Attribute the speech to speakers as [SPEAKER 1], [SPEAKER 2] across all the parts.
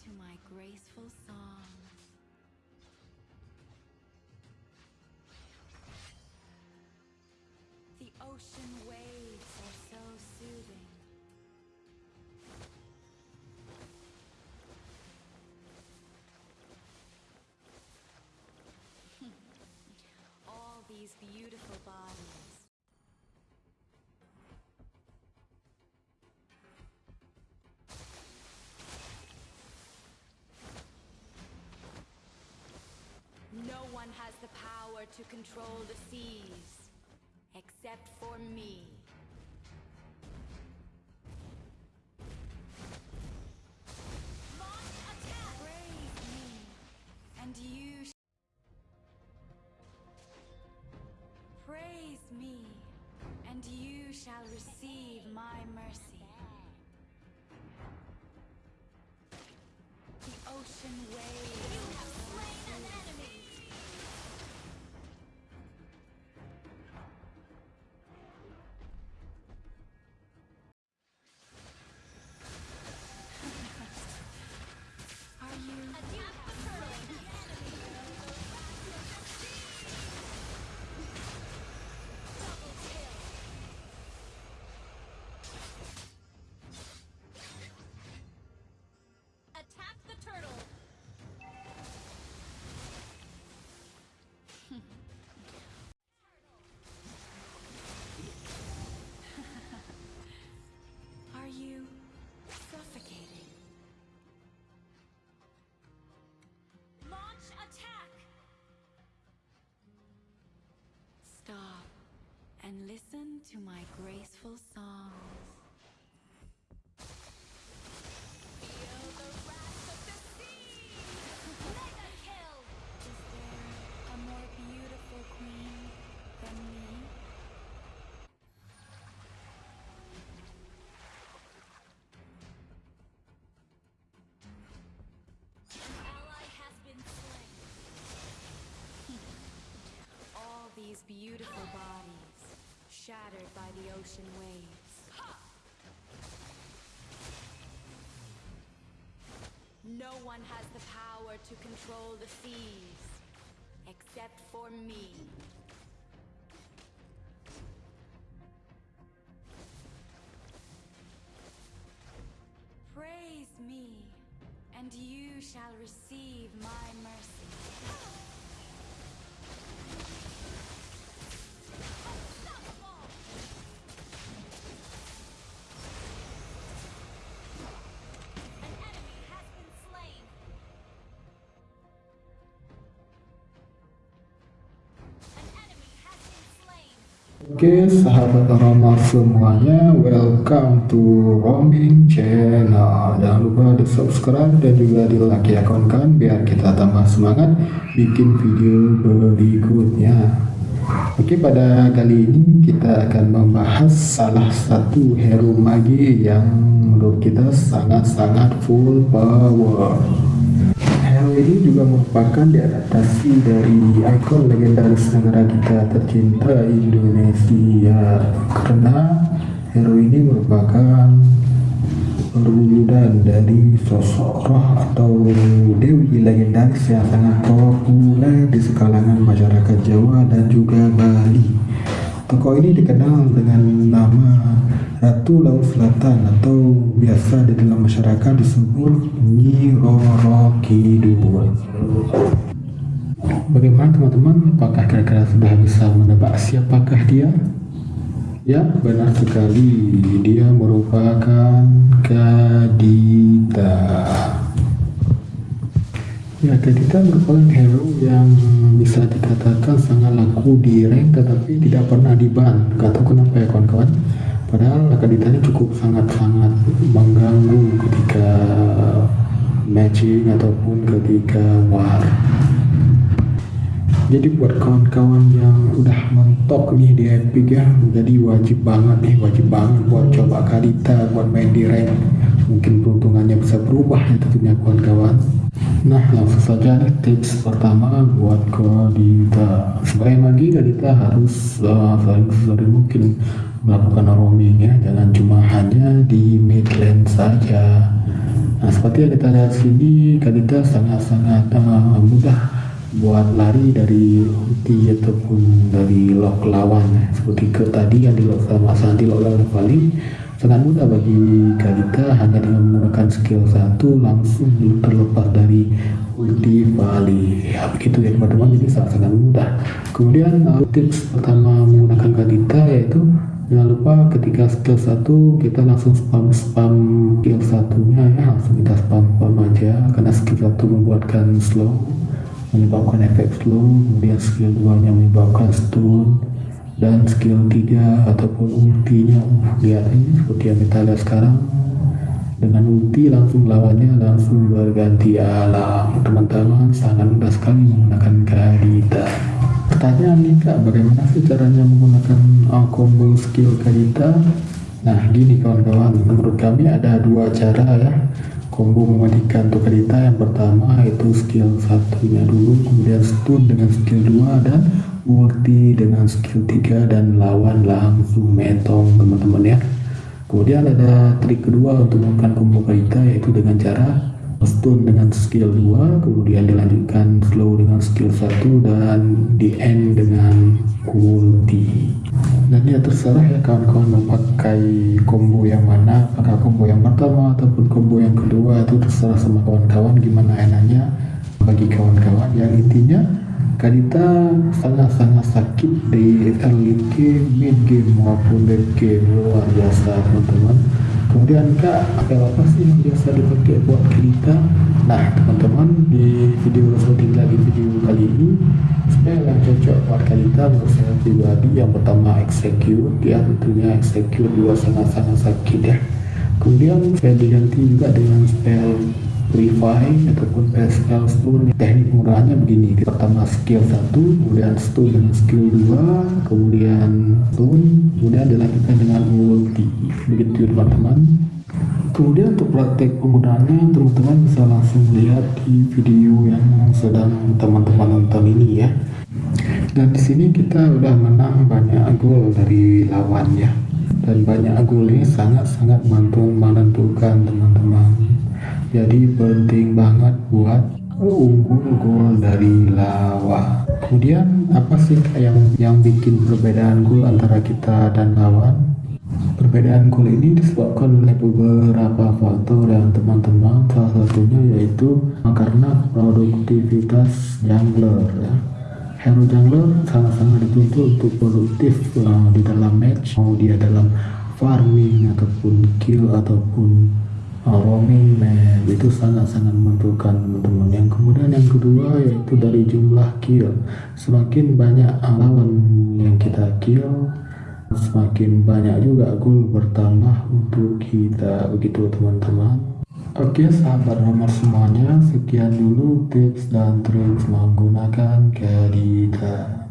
[SPEAKER 1] to my graceful song. The ocean waves are so soothing. All these beautiful bodies. Power to control the seas except for me. Praise me, and you Praise me, and you shall receive and listen to my graceful songs.
[SPEAKER 2] Feel the wrath of the sea!
[SPEAKER 1] A more beautiful queen than me?
[SPEAKER 2] Ally has been slain.
[SPEAKER 1] All these beautiful bodies, shattered by the ocean waves. No one has the power to control the seas, except for me. Praise me, and you shall receive my mercy.
[SPEAKER 3] Oke sahabat Roma semuanya welcome to Roaming Channel. Jangan lupa di subscribe dan juga di like ya kawan-kawan Biar kita tambah semangat bikin video berikutnya. Oke pada kali ini kita akan membahas salah satu hero magi yang menurut kita sangat-sangat full power Hero ini juga merupakan diadaptasi dari ikon legendaris negara kita tercinta Indonesia karena hero ini merupakan perwujudan dari sosok roh atau dewi legendaris yang sangat populer di sekalangan masyarakat Jawa dan juga Bali. Tokoh ini dikenal dengan nama Ratu Laut Selatan atau biasa di dalam masyarakat disebut Nyi Roro Kidul. Bagaimana teman-teman? Apakah kira-kira sudah bisa menebak siapakah dia? Ya, benar sekali. Dia merupakan Kadita. Ya, Kadita merupakan hero yang bisa dikatakan sangat laku di rank tetapi tidak pernah di ban. Gak tahu kenapa ya kawan-kawan. Padahal Kadita ini cukup sangat-sangat mengganggu ketika matching ataupun ketika war jadi buat kawan-kawan yang udah mentok nih di Epic ya jadi wajib banget nih wajib banget buat coba Kalita buat main di rank mungkin peruntungannya bisa berubah ya tentunya kawan-kawan nah langsung saja tips pertama buat Kalita sebagai magi Kalita harus uh, paling sesering mungkin melakukan roaming ya jangan cuma hanya di mid lane saja. Nah seperti yang kita lihat sini Kalita sangat-sangat uh, mudah buat lari dari ulti ataupun dari lock lawan seperti ke tadi yang di lock sama Santi lock lawan kembali sangat mudah bagi Kalita hanya dengan menggunakan skill satu langsung terlepas dari ulti Bali ya begitu ya teman-teman. Jadi sangat-sangat mudah. Kemudian uh, tips pertama menggunakan Kalita yaitu jangan lupa ketika skill satu kita langsung spam spam skill satunya ya. Langsung kita spam spam aja karena skill satu membuatkan slow menyebabkan efek slow. Kemudian skill 2 nya menyebabkan stun dan skill 3 ataupun ultinya lihat ini seperti yang kita lihat sekarang. Dengan ulti langsung lawannya langsung berganti alam. Teman-teman sangat mudah sekali menggunakan Kadita pertanyaan nih kak bagaimana sih caranya menggunakan uh, combo skill Kadita nah gini kawan-kawan menurut kami ada dua cara ya. Combo mematikan Tokarita yang pertama itu skill satunya dulu kemudian stun dengan skill 2 dan ulti dengan skill 3 dan lawan langsung metong teman-teman ya. Kemudian ada trik kedua untuk melakukan combo Karita yaitu dengan cara stun dengan skill 2 kemudian dilanjutkan slow dengan skill 1 dan di end dengan ulti. Dan ya terserah ya kawan-kawan memakai combo yang mana apakah combo yang pertama ataupun combo yang kedua itu terserah sama kawan-kawan gimana enaknya bagi kawan-kawan. Yang intinya Kadita sangat-sangat sakit di early game, mid game maupun late game luar biasa teman-teman. Kemudian kak apa apa sih yang biasa dipakai buat Kadita? Nah teman-teman di video seperti lagi video kali ini spell yang cocok buat Kadita menurut saya pribadi yang pertama execute ya tentunya execute juga sangat-sangat sakit ya. Kemudian saya diganti juga dengan spell Revive ataupun spell stun teknik murahnya begini. Pertama skill 1 kemudian stun dengan skill 2 kemudian stun kemudian dilanjutkan dengan ulti begitu teman-teman kemudian untuk praktek penggunaannya teman-teman bisa langsung lihat di video yang sedang teman-teman nonton ini ya. Dan di sini kita udah menang banyak gol dari lawan ya. Dan banyak gol ini sangat-sangat menentukan teman-teman jadi penting banget buat unggul gol dari lawan kemudian apa sih yang yang bikin perbedaan gol antara kita dan lawan perbedaan gol ini disebabkan oleh beberapa faktor yang teman-teman salah satunya yaitu karena produktivitas jungler ya. Hero jungler sangat-sangat dituntut untuk produktif uh, di dalam match mau dia dalam farming ataupun kill ataupun roaming man itu sangat-sangat menentukan teman-teman. Yang kemudian yang kedua yaitu dari jumlah kill semakin banyak lawan yang kita kill semakin banyak juga gol bertambah untuk kita. Begitu teman-teman. Oke sahabat nomor semuanya sekian dulu tips dan trik menggunakan Kadita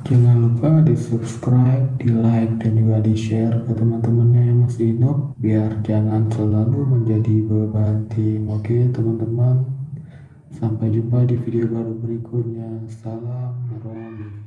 [SPEAKER 3] Jangan lupa di subscribe, di like, dan juga di share ke teman-temannya yang masih noob biar jangan selalu menjadi beban tim. Oke teman-teman, sampai jumpa di video baru berikutnya. Salam.